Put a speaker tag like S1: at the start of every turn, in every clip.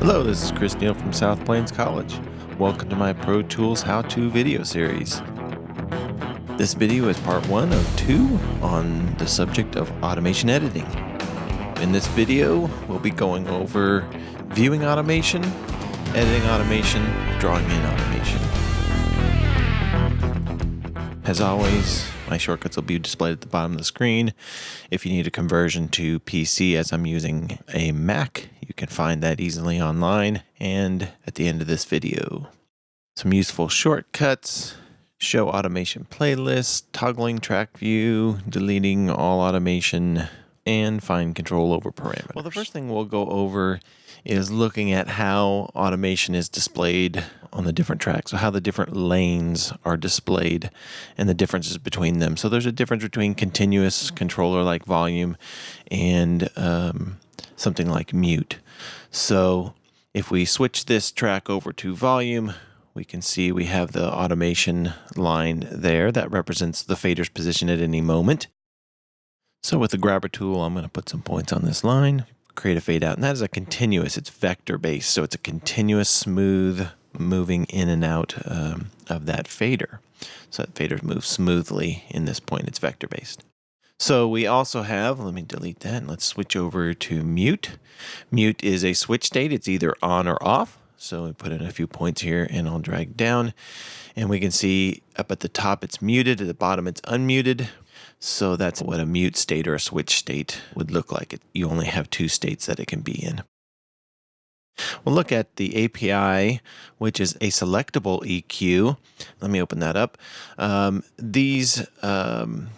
S1: Hello, this is Chris Neal from South Plains College. Welcome to my Pro Tools how-to video series. This video is part one of two on the subject of automation editing. In this video, we'll be going over viewing automation, editing automation, drawing in automation. As always, my shortcuts will be displayed at the bottom of the screen. If you need a conversion to PC as I'm using a Mac, can find that easily online and at the end of this video. Some useful shortcuts, show automation playlist, toggling track view, deleting all automation, and find control over parameters. Well, the first thing we'll go over is looking at how automation is displayed on the different tracks, so how the different lanes are displayed and the differences between them. So there's a difference between continuous controller like volume and um, something like mute. So if we switch this track over to volume, we can see we have the automation line there that represents the fader's position at any moment. So with the grabber tool, I'm going to put some points on this line, create a fade out, and that is a continuous, it's vector based. So it's a continuous smooth moving in and out um, of that fader. So that fader moves smoothly in this point, it's vector based. So we also have, let me delete that and let's switch over to mute. Mute is a switch state, it's either on or off. So we put in a few points here and I'll drag down and we can see up at the top it's muted, at the bottom it's unmuted. So that's what a mute state or a switch state would look like. You only have two states that it can be in. We'll look at the API, which is a selectable EQ. Let me open that up. Um, these um,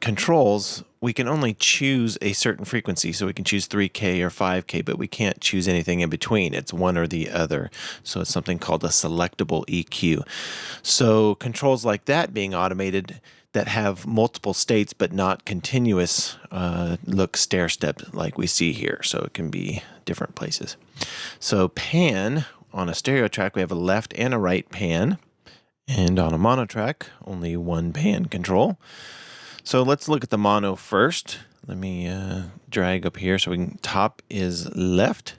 S1: controls, we can only choose a certain frequency. So we can choose 3K or 5K, but we can't choose anything in between. It's one or the other. So it's something called a selectable EQ. So controls like that being automated that have multiple states but not continuous uh, look stair stepped like we see here. So it can be different places. So pan on a stereo track, we have a left and a right pan. And on a mono track, only one pan control. So let's look at the mono first. Let me uh, drag up here so we can, top is left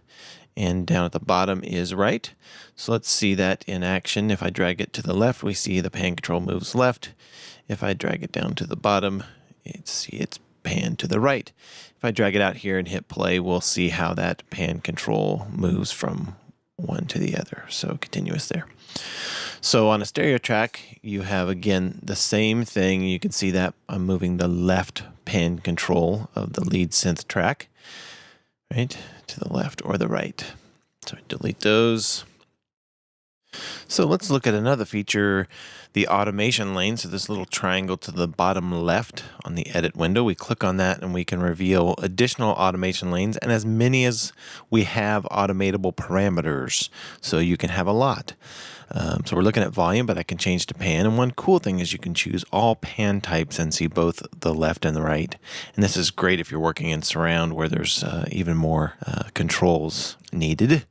S1: and down at the bottom is right. So let's see that in action. If I drag it to the left, we see the pan control moves left. If I drag it down to the bottom, it's, it's pan to the right. If I drag it out here and hit play, we'll see how that pan control moves from one to the other. So continuous there. So on a stereo track, you have again the same thing. You can see that I'm moving the left pan control of the lead synth track, right, to the left or the right. So I delete those. So let's look at another feature, the automation lane. So this little triangle to the bottom left on the edit window, we click on that and we can reveal additional automation lanes and as many as we have automatable parameters. So you can have a lot. Um, so we're looking at volume, but I can change to pan. And one cool thing is you can choose all pan types and see both the left and the right. And this is great if you're working in surround where there's uh, even more uh, controls needed.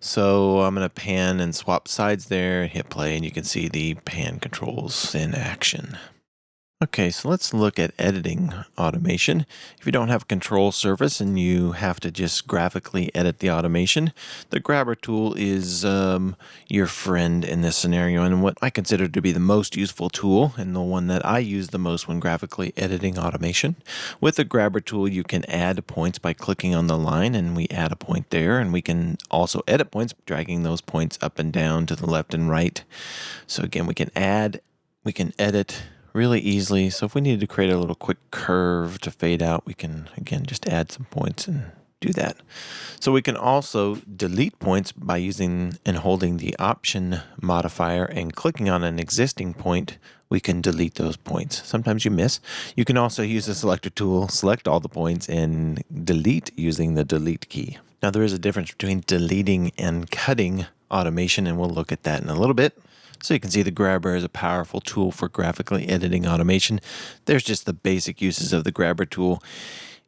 S1: So I'm going to pan and swap sides there, hit play, and you can see the pan controls in action. Okay, so let's look at editing automation. If you don't have a control surface and you have to just graphically edit the automation, the grabber tool is um, your friend in this scenario and what I consider to be the most useful tool and the one that I use the most when graphically editing automation. With the grabber tool, you can add points by clicking on the line and we add a point there and we can also edit points, dragging those points up and down to the left and right. So again, we can add, we can edit, really easily. So if we needed to create a little quick curve to fade out, we can, again, just add some points and do that. So we can also delete points by using and holding the option modifier and clicking on an existing point, we can delete those points. Sometimes you miss. You can also use the selector tool, select all the points and delete using the delete key. Now there is a difference between deleting and cutting automation and we'll look at that in a little bit. So you can see the grabber is a powerful tool for graphically editing automation. There's just the basic uses of the grabber tool.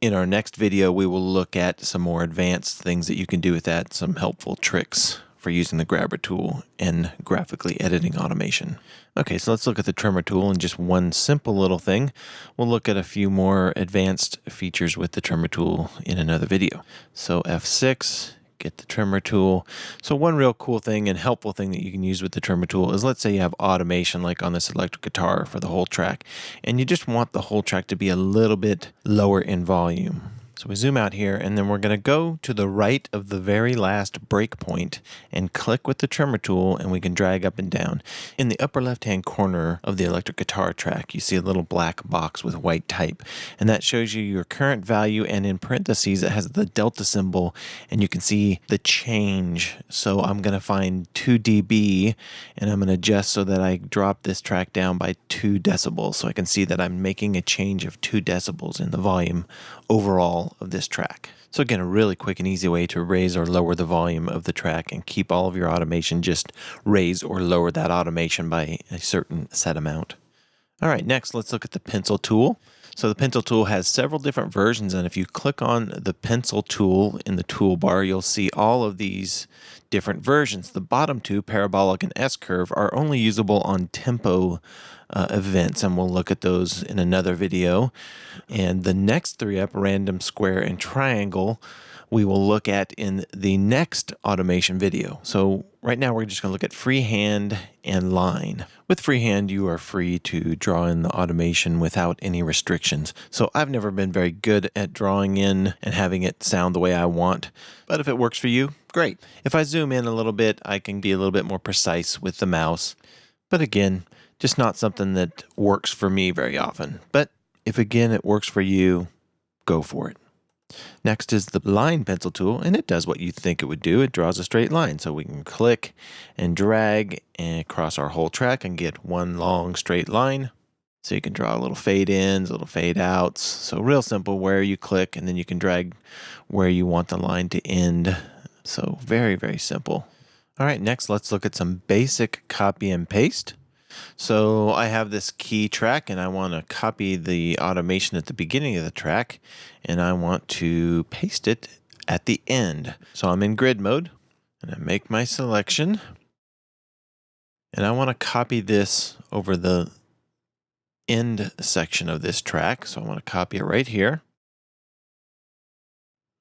S1: In our next video, we will look at some more advanced things that you can do with that, some helpful tricks for using the grabber tool in graphically editing automation. Okay, so let's look at the trimmer tool and just one simple little thing. We'll look at a few more advanced features with the trimmer tool in another video. So F6 get the trimmer tool. So one real cool thing and helpful thing that you can use with the trimmer tool is let's say you have automation like on this electric guitar for the whole track and you just want the whole track to be a little bit lower in volume. So we zoom out here and then we're going to go to the right of the very last breakpoint and click with the trimmer tool and we can drag up and down. In the upper left hand corner of the electric guitar track you see a little black box with white type and that shows you your current value and in parentheses it has the delta symbol and you can see the change. So I'm going to find 2 dB and I'm going to adjust so that I drop this track down by 2 decibels so I can see that I'm making a change of 2 decibels in the volume overall of this track. So again, a really quick and easy way to raise or lower the volume of the track and keep all of your automation, just raise or lower that automation by a certain set amount. All right, next let's look at the pencil tool. So the pencil tool has several different versions and if you click on the pencil tool in the toolbar, you'll see all of these different versions. The bottom two, parabolic and S-curve, are only usable on tempo uh, events, and we'll look at those in another video. And the next three up, random, square, and triangle, we will look at in the next automation video. So right now we're just going to look at freehand and line. With freehand, you are free to draw in the automation without any restrictions. So I've never been very good at drawing in and having it sound the way I want, but if it works for you, great. If I zoom in a little bit, I can be a little bit more precise with the mouse. But again, just not something that works for me very often. But if again it works for you, go for it. Next is the line pencil tool, and it does what you think it would do. It draws a straight line, so we can click and drag and across our whole track and get one long straight line. So you can draw a little fade ins, a little fade outs. So real simple where you click and then you can drag where you want the line to end. So very, very simple. All right, next let's look at some basic copy and paste. So I have this key track and I want to copy the automation at the beginning of the track and I want to paste it at the end. So I'm in grid mode and I make my selection and I want to copy this over the end section of this track. So I want to copy it right here.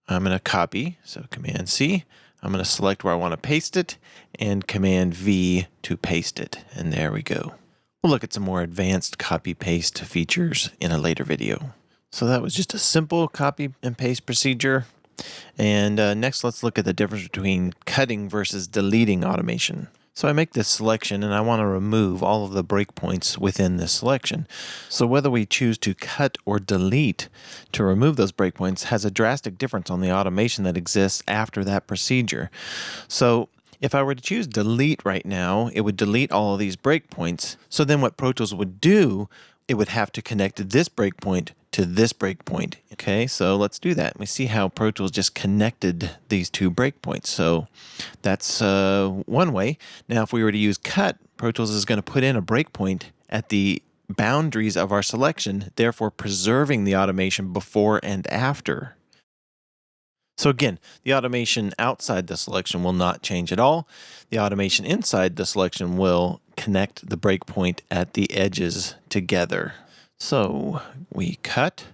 S1: I'm going to copy, so Command C. I'm going to select where I want to paste it and Command V to paste it. And there we go. We'll look at some more advanced copy paste features in a later video. So that was just a simple copy and paste procedure. And uh, next, let's look at the difference between cutting versus deleting automation. So I make this selection and I want to remove all of the breakpoints within this selection. So whether we choose to cut or delete to remove those breakpoints has a drastic difference on the automation that exists after that procedure. So if I were to choose delete right now, it would delete all of these breakpoints. So then what Pro Tools would do, it would have to connect this breakpoint to this breakpoint. Okay, so let's do that. We see how Pro Tools just connected these two breakpoints. So that's uh, one way. Now, if we were to use cut, Pro Tools is going to put in a breakpoint at the boundaries of our selection, therefore preserving the automation before and after. So again, the automation outside the selection will not change at all. The automation inside the selection will connect the breakpoint at the edges together. So we cut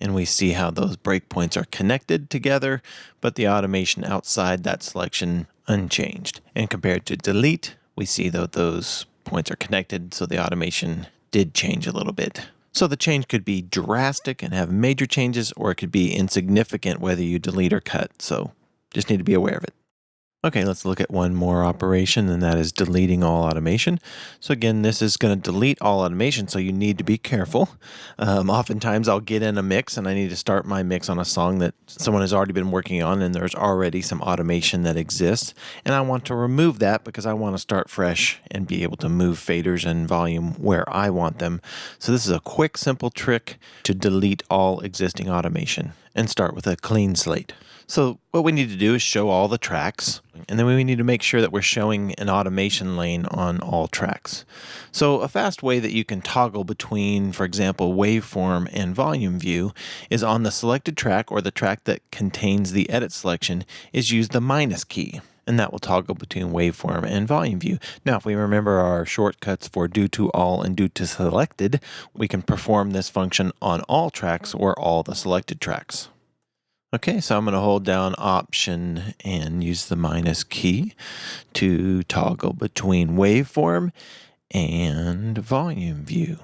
S1: and we see how those breakpoints are connected together, but the automation outside that selection unchanged. And compared to delete, we see that those points are connected, so the automation did change a little bit. So the change could be drastic and have major changes, or it could be insignificant whether you delete or cut. So just need to be aware of it. Okay, let's look at one more operation, and that is deleting all automation. So again, this is going to delete all automation, so you need to be careful. Um, oftentimes, I'll get in a mix, and I need to start my mix on a song that someone has already been working on, and there's already some automation that exists. And I want to remove that because I want to start fresh and be able to move faders and volume where I want them. So this is a quick, simple trick to delete all existing automation and start with a clean slate. So what we need to do is show all the tracks, and then we need to make sure that we're showing an automation lane on all tracks. So a fast way that you can toggle between, for example, waveform and volume view is on the selected track or the track that contains the edit selection is use the minus key and that will toggle between waveform and volume view. Now, if we remember our shortcuts for do to all and do to selected, we can perform this function on all tracks or all the selected tracks. Okay, so I'm going to hold down Option and use the minus key to toggle between waveform and volume view.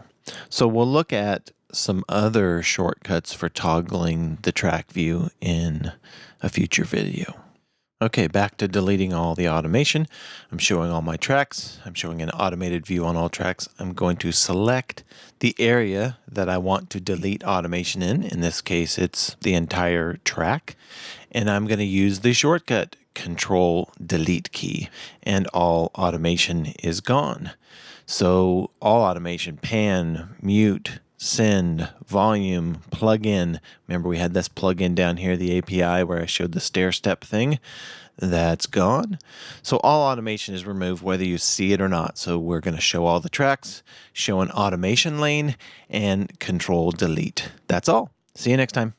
S1: So we'll look at some other shortcuts for toggling the track view in a future video. Okay, back to deleting all the automation. I'm showing all my tracks. I'm showing an automated view on all tracks. I'm going to select the area that I want to delete automation in. In this case, it's the entire track. And I'm going to use the shortcut Control Delete key, and all automation is gone. So all automation, pan, mute, send, volume, plugin. Remember we had this plugin down here, the API where I showed the stair step thing. That's gone. So all automation is removed whether you see it or not. So we're going to show all the tracks, show an automation lane, and control delete. That's all. See you next time.